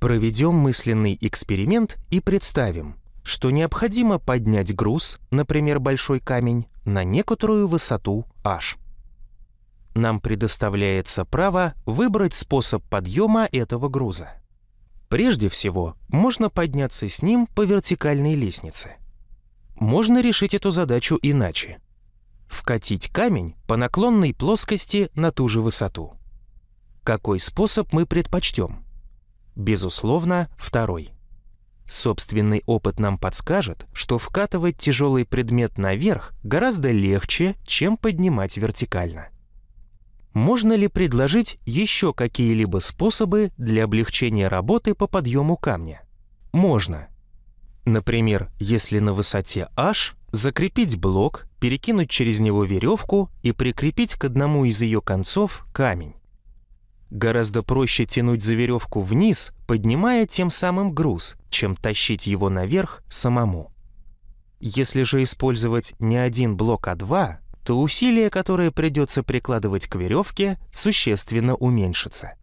Проведем мысленный эксперимент и представим, что необходимо поднять груз, например, большой камень, на некоторую высоту h. Нам предоставляется право выбрать способ подъема этого груза. Прежде всего, можно подняться с ним по вертикальной лестнице. Можно решить эту задачу иначе. Вкатить камень по наклонной плоскости на ту же высоту. Какой способ мы предпочтем? Безусловно, второй. Собственный опыт нам подскажет, что вкатывать тяжелый предмет наверх гораздо легче, чем поднимать вертикально. Можно ли предложить еще какие-либо способы для облегчения работы по подъему камня? Можно. Например, если на высоте h закрепить блок, перекинуть через него веревку и прикрепить к одному из ее концов камень. Гораздо проще тянуть за веревку вниз, поднимая тем самым груз, чем тащить его наверх самому. Если же использовать не один блок, а два, то усилие, которое придется прикладывать к веревке, существенно уменьшится.